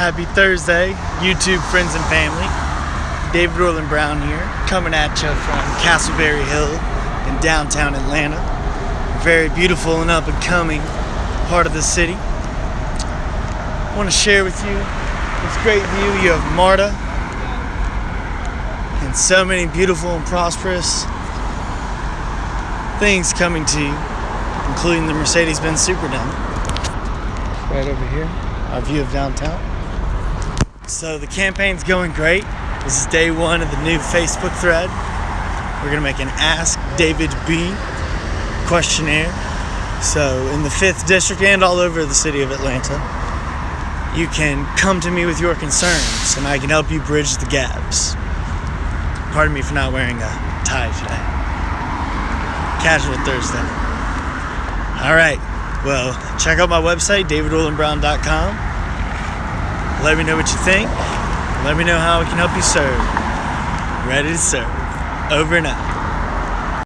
Happy Thursday, YouTube friends and family. David Orland Brown here, coming at you from Castleberry Hill in downtown Atlanta. Very beautiful and up and coming part of the city. I want to share with you this great view. You have MARTA and so many beautiful and prosperous things coming to you, including the Mercedes-Benz Superdome. Right over here, our view of downtown. So the campaign's going great. This is day one of the new Facebook thread. We're gonna make an Ask David B questionnaire. So in the 5th district and all over the city of Atlanta, you can come to me with your concerns and I can help you bridge the gaps. Pardon me for not wearing a tie today. Casual Thursday. All right. Well, check out my website, davidorlandbrown.com. Let me know what you think. Let me know how I can help you serve. Ready to serve. Over and out.